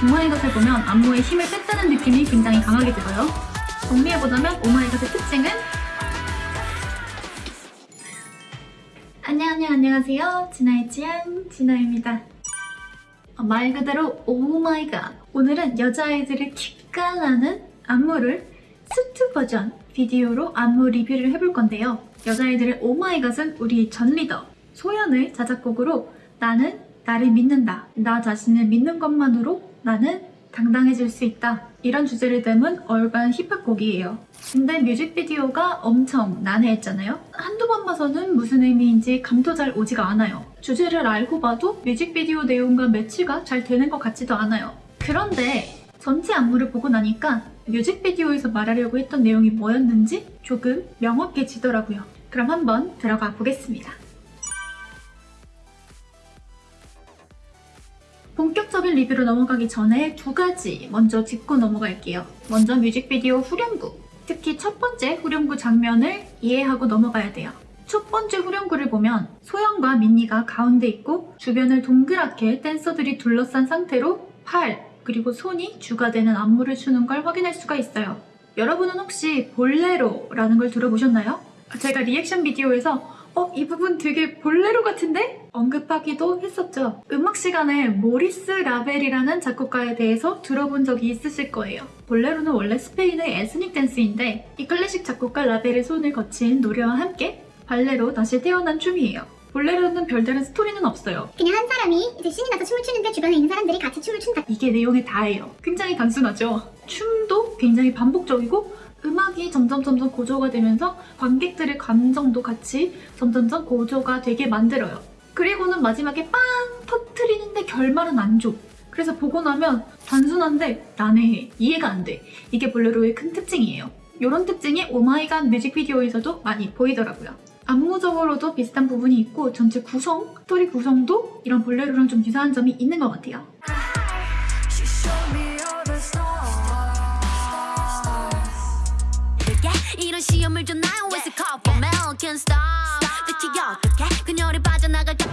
Oh my god을 보면 안무에 힘을 뺐다는 느낌이 굉장히 강하게 들어요. 정리해보자면 Oh my god의 특징은 안녕, 안녕, 안녕하세요. 진아의 취향, 진아입니다. 어, 말 그대로 Oh my god. 오늘은 여자아이들을 기깔나는 안무를 수트 버전 비디오로 안무 리뷰를 해볼 건데요. 여자아이들의 Oh my god은 우리 전 리더 소연의 자작곡으로 나는 나를 믿는다. 나 자신을 믿는 것만으로 나는 당당해질 수 있다. 이런 주제를 담은 얼간 힙합 곡이에요. 근데 뮤직비디오가 엄청 난해했잖아요? 한두 번 봐서는 무슨 의미인지 감도 잘 오지가 않아요. 주제를 알고 봐도 뮤직비디오 내용과 매치가 잘 되는 것 같지도 않아요. 그런데 전체 안무를 보고 나니까 뮤직비디오에서 말하려고 했던 내용이 뭐였는지 조금 명확해지더라고요. 그럼 한번 들어가 보겠습니다. 본격적인 리뷰로 넘어가기 전에 두 가지 먼저 짚고 넘어갈게요. 먼저 뮤직비디오 후렴구, 특히 첫 번째 후렴구 장면을 이해하고 넘어가야 돼요. 첫 번째 후렴구를 보면 소영과 민니가 가운데 있고 주변을 동그랗게 댄서들이 둘러싼 상태로 팔, 그리고 손이 주가 되는 안무를 추는 걸 확인할 수가 있어요. 여러분은 혹시 볼레로라는 걸 들어보셨나요? 제가 리액션 비디오에서 어, 이 부분 되게 볼레로 같은데? 언급하기도 했었죠. 음악 시간에 모리스 라벨이라는 작곡가에 대해서 들어본 적이 있으실 거예요. 볼레로는 원래 스페인의 ethnic dance인데 이 클래식 작곡가 라벨의 손을 거친 노래와 함께 발레로 다시 태어난 춤이에요. 볼레로는 별다른 스토리는 없어요. 그냥 한 사람이 이제 신이 나서 춤을 추는데 주변에 있는 사람들이 같이 춤을 춘다. 이게 내용의 다예요. 굉장히 단순하죠. 춤도 굉장히 반복적이고 음악이 점점 점점 고조가 되면서 관객들의 감정도 같이 점점점 고조가 되게 만들어요. 그리고는 마지막에 빵 터트리는데 결말은 안 줘. 그래서 보고 나면 단순한데 난해해. 이해가 안 돼. 이게 볼레로의 큰 특징이에요. 이런 특징이 Oh my god 뮤직비디오에서도 많이 보이더라고요. 안무적으로도 비슷한 부분이 있고 전체 구성, 스토리 구성도 이런 볼레로랑 좀 유사한 점이 있는 것 같아요. 시험을 줬나요? It's a call for mail, can't stop. 대체 어떻게 그녀를 빠져나갈까?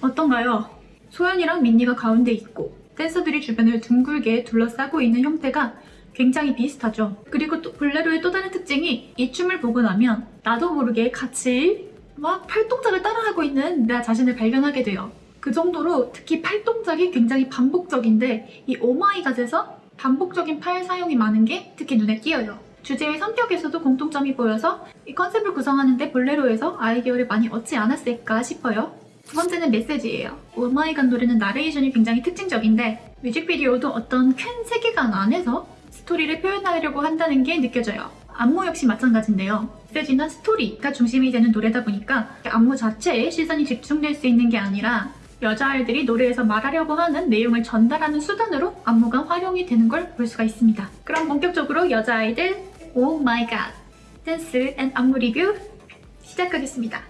어떤가요? 소연이랑 민니가 가운데 있고 댄서들이 주변을 둥글게 둘러싸고 있는 형태가 굉장히 비슷하죠. 그리고 또 볼레로의 또 다른 특징이 이 춤을 보고 나면 나도 모르게 같이 막 팔동작을 따라하고 있는 나 자신을 발견하게 돼요. 그 정도로 특히 팔동작이 굉장히 반복적인데 이 Oh my god에서 반복적인 팔 사용이 많은 게 특히 눈에 띄어요. 주제의 성격에서도 공통점이 보여서 이 컨셉을 구성하는데 볼레로에서 아이디어를 많이 얻지 않았을까 싶어요. 두 번째는 메시지예요. Oh my god 노래는 나레이션이 굉장히 특징적인데 뮤직비디오도 어떤 큰 세계관 안에서 스토리를 표현하려고 한다는 게 느껴져요. 안무 역시 마찬가지인데요. 메시지나 스토리가 중심이 되는 노래다 보니까 안무 자체에 시선이 집중될 수 있는 게 아니라 여자아이들이 노래에서 말하려고 하는 내용을 전달하는 수단으로 안무가 활용이 되는 걸 볼 수가 있습니다. 그럼 본격적으로 여자아이들 Oh my god dance and 안무 리뷰 시작하겠습니다.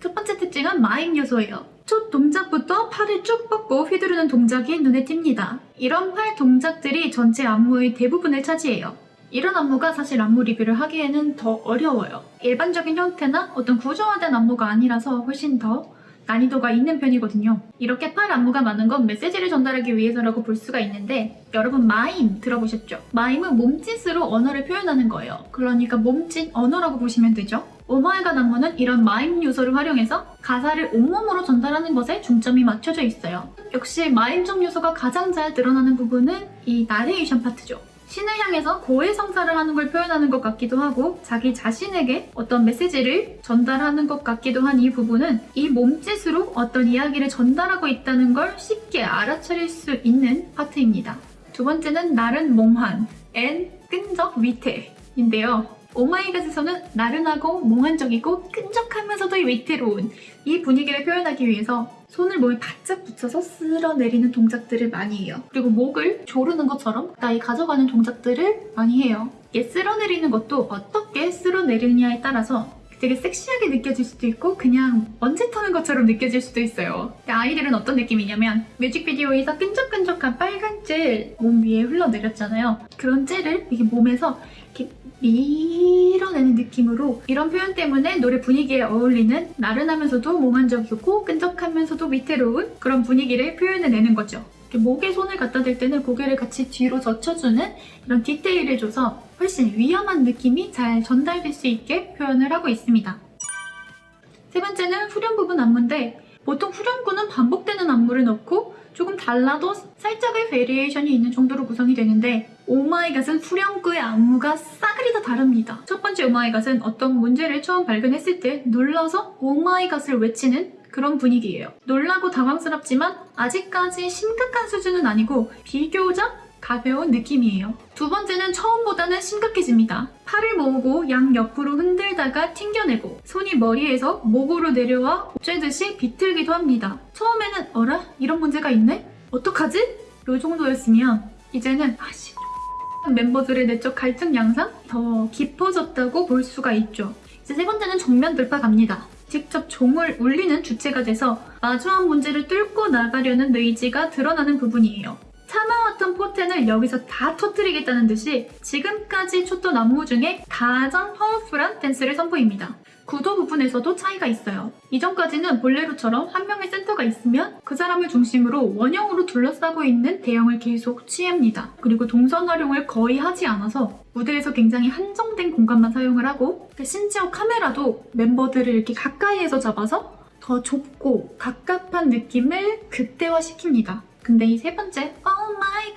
첫 번째 특징은 마임 요소예요. 첫 동작부터 팔을 쭉 뻗고 휘두르는 동작이 눈에 띕니다. 이런 팔 동작들이 전체 안무의 대부분을 차지해요. 이런 안무가 사실 안무 리뷰를 하기에는 더 어려워요. 일반적인 형태나 어떤 구조화된 안무가 아니라서 훨씬 더 난이도가 있는 편이거든요. 이렇게 팔 안무가 많은 건 메시지를 전달하기 위해서라고 볼 수가 있는데 여러분 마임 들어보셨죠? 마임은 몸짓으로 언어를 표현하는 거예요. 그러니까 몸짓 언어라고 보시면 되죠. Oh my god 안무는 이런 마임 요소를 활용해서 가사를 온몸으로 전달하는 것에 중점이 맞춰져 있어요. 역시 마임적 요소가 가장 잘 드러나는 부분은 이 나레이션 파트죠. 신을 향해서 고해성사를 하는 걸 표현하는 것 같기도 하고 자기 자신에게 어떤 메시지를 전달하는 것 같기도 한 이 부분은 이 몸짓으로 어떤 이야기를 전달하고 있다는 걸 쉽게 알아차릴 수 있는 파트입니다. 두 번째는 나른 몽환, and 끈적 위태인데요. Oh my god에서는 나른하고 몽환적이고 끈적하면서도 위태로운 이 분위기를 표현하기 위해서 손을 몸에 바짝 붙여서 쓸어내리는 동작들을 많이 해요. 그리고 목을 조르는 것처럼 가까이 가져가는 동작들을 많이 해요. 이게 쓸어내리는 것도 어떻게 쓸어내리느냐에 따라서 되게 섹시하게 느껴질 수도 있고 그냥 먼지 터는 것처럼 느껴질 수도 있어요. 아이들은 어떤 느낌이냐면 뮤직비디오에서 끈적끈적한 빨간 젤 몸 위에 흘러내렸잖아요. 그런 젤을 이게 몸에서 이렇게 밀어내는 느낌으로 이런 표현 때문에 노래 분위기에 어울리는 나른하면서도 몽환적이고 끈적하면서도 위태로운 그런 분위기를 표현해내는 거죠. 목에 손을 갖다 댈 때는 고개를 같이 뒤로 젖혀주는 이런 디테일을 줘서 훨씬 위험한 느낌이 잘 전달될 수 있게 표현을 하고 있습니다. 세 번째는 후렴 부분 안무인데 보통 후렴구는 반복되는 안무를 넣고 조금 달라도 살짝의 variation이 있는 정도로 구성이 되는데 Oh my god은 후렴구의 안무가 싸그리 다 다릅니다. 첫 번째 Oh my god은 어떤 문제를 처음 발견했을 때 놀라서 Oh my god을 외치는 그런 분위기예요. 놀라고 당황스럽지만 아직까지 심각한 수준은 아니고 비교적 가벼운 느낌이에요. 두 번째는 처음보다는 심각해집니다. 팔을 모으고 양 옆으로 흔들다가 튕겨내고 손이 머리에서 목으로 내려와 쬐듯이 비틀기도 합니다. 처음에는 어라? 이런 문제가 있네? 어떡하지? 요 정도였으면 이제는 아씨 멤버들의 내적 갈등 양상 더 깊어졌다고 볼 수가 있죠. 이제 세 번째는 정면 돌파 갑니다. 직접 종을 울리는 주체가 돼서 마주한 문제를 뚫고 나가려는 의지가 드러나는 부분이에요. 참아왔던 포텐을 여기서 다 터뜨리겠다는 듯이 지금까지 췄던 안무 중에 가장 파워풀한 댄스를 선보입니다. 구도 부분에서도 차이가 있어요. 이전까지는 볼레로처럼 한 명의 센터가 있으면 그 사람을 중심으로 원형으로 둘러싸고 있는 대형을 계속 취합니다. 그리고 동선 활용을 거의 하지 않아서 무대에서 굉장히 한정된 공간만 사용을 하고 심지어 카메라도 멤버들을 이렇게 가까이에서 잡아서 더 좁고 갑갑한 느낌을 극대화시킵니다. 근데 이 세 번째 My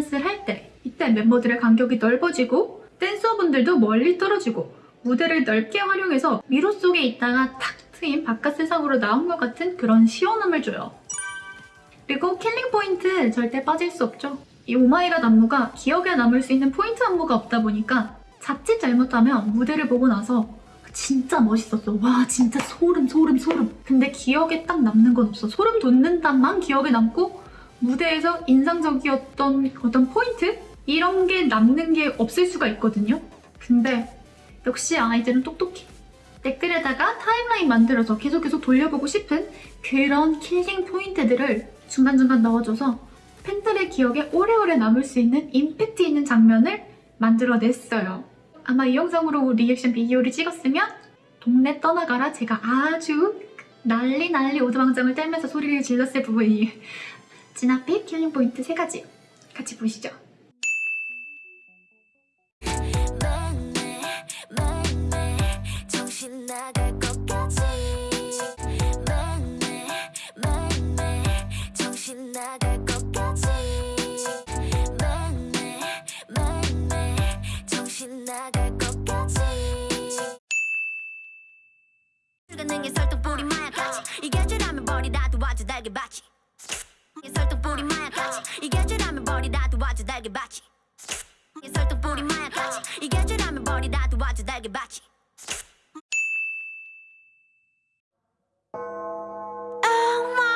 God을 할 때 이때 멤버들의 간격이 넓어지고 댄서분들도 멀리 떨어지고 무대를 넓게 활용해서 미로 속에 있다가 탁 트인 바깥 세상으로 나온 것 같은 그런 시원함을 줘요. 그리고 killing point 절대 빠질 수 없죠. 이 Oh my god 안무가 기억에 남을 수 있는 포인트 안무가 없다 보니까 자칫 잘못하면 무대를 보고 나서 진짜 멋있었어. 와 진짜 소름 소름 소름. 근데 기억에 딱 남는 건 없어. 소름 돋는다만 기억에 남고 무대에서 인상적이었던 어떤 포인트? 이런 게 남는 게 없을 수가 있거든요. 근데 역시 아이들은 똑똑해. 댓글에다가 timeline 만들어서 계속 계속 돌려보고 싶은 그런 killing point들을 중간중간 넣어줘서 팬들의 기억에 오래오래 남을 수 있는 임팩트 있는 장면을 만들어냈어요. 아마 이 영상으로 reaction video를 찍었으면 동네 떠나가라 제가 아주 난리 난리 오두방정을 떨면서 소리를 질렀을 부분이 진앞에 킬링 포인트 세 가지 같이 보시죠. 이게 죄라면 버리라도 아주 달게 받지. 이게 받지. Oh Oh Oh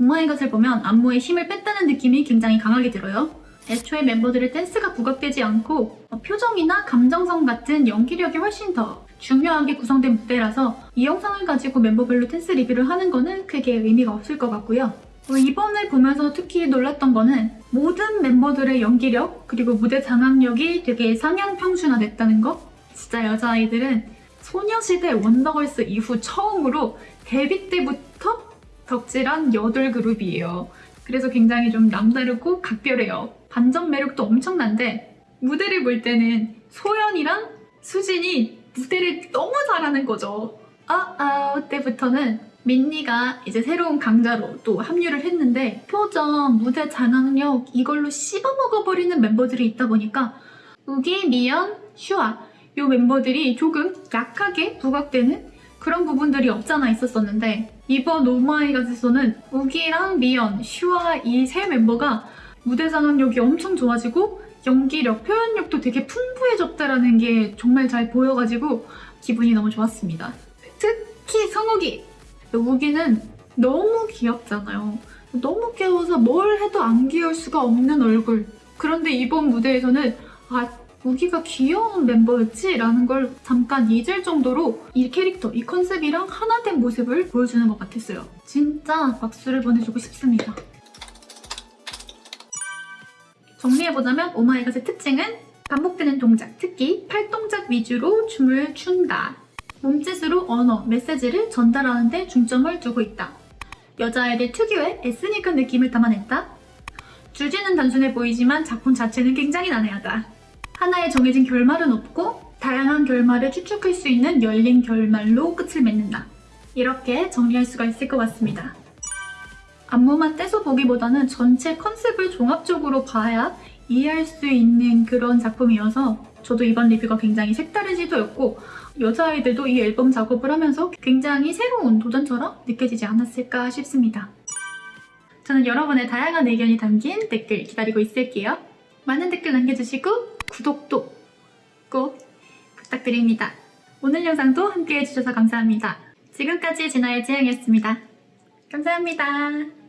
Oh my god을 보면 안무에 힘을 뺐다는 느낌이 굉장히 강하게 들어요. 애초에 멤버들의 댄스가 부각되지 않고 어, 표정이나 감정성 같은 연기력이 훨씬 더 중요하게 구성된 무대라서 이 영상을 가지고 멤버별로 댄스 리뷰를 하는 거는 크게 의미가 없을 것 같고요. 어, 이번을 보면서 특히 놀랐던 거는 모든 멤버들의 연기력 그리고 무대 장악력이 되게 상향 평준화됐다는 거. 진짜 여자아이들은 소녀시대 원더걸스 이후 처음으로 데뷔 때부터 덕질한 여덟 그룹이에요. 그래서 굉장히 좀 남다르고 각별해요. 반전 매력도 엄청난데 무대를 볼 때는 소연이랑 수진이 무대를 너무 잘하는 거죠. 아아 때부터는 민니가 이제 새로운 강자로 또 합류를 했는데 표정, 무대 장악력 이걸로 씹어먹어버리는 멤버들이 있다 보니까 우기, 미연, 슈아 이 멤버들이 조금 약하게 부각되는 그런 부분들이 없잖아 있었었는데 이번 오마이갓에서는 우기랑 미연, 슈아 이세 멤버가 무대 장악력이 엄청 좋아지고 연기력, 표현력도 되게 풍부해졌다라는 게 정말 잘 보여가지고 기분이 너무 좋았습니다. 특히 성욱이 우기는 너무 귀엽잖아요. 너무 귀여워서 뭘 해도 안 귀여울 수가 없는 얼굴. 그런데 이번 무대에서는 아 우기가 귀여운 멤버였지? 라는 걸 잠깐 잊을 정도로 이 캐릭터, 이 컨셉이랑 하나 된 모습을 보여주는 것 같았어요. 진짜 박수를 보내주고 싶습니다. 정리해보자면 오마이갓의 특징은 반복되는 동작, 특히 팔동작 위주로 춤을 춘다. 몸짓으로 언어, 메시지를 전달하는 데 중점을 두고 있다. 여자아이들 특유의 에스닉한 느낌을 담아냈다. 주제는 단순해 보이지만 작품 자체는 굉장히 난해하다. 하나의 정해진 결말은 없고 다양한 결말을 추측할 수 있는 열린 결말로 끝을 맺는다. 이렇게 정리할 수가 있을 것 같습니다. 안무만 떼서 보기보다는 전체 컨셉을 종합적으로 봐야 이해할 수 있는 그런 작품이어서 저도 이번 리뷰가 굉장히 색다른 시도였고 여자아이들도 이 앨범 작업을 하면서 굉장히 새로운 도전처럼 느껴지지 않았을까 싶습니다. 저는 여러분의 다양한 의견이 담긴 댓글 기다리고 있을게요. 많은 댓글 남겨주시고 구독도 꼭 부탁드립니다. 오늘 영상도 함께 해주셔서 감사합니다. 지금까지 진아의 지향이었습니다. 감사합니다.